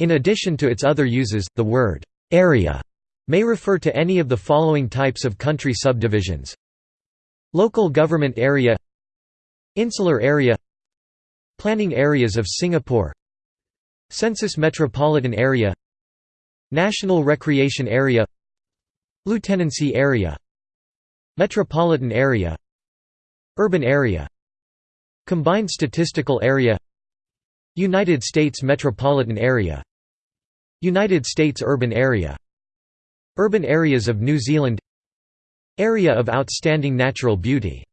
In addition to its other uses, the word «area» may refer to any of the following types of country subdivisions. Local government area Insular area Planning areas of Singapore Census metropolitan area National recreation area Lieutenancy area Metropolitan area Urban area Combined statistical area United States metropolitan area. United States urban area. Urban areas of New Zealand. Area of outstanding natural beauty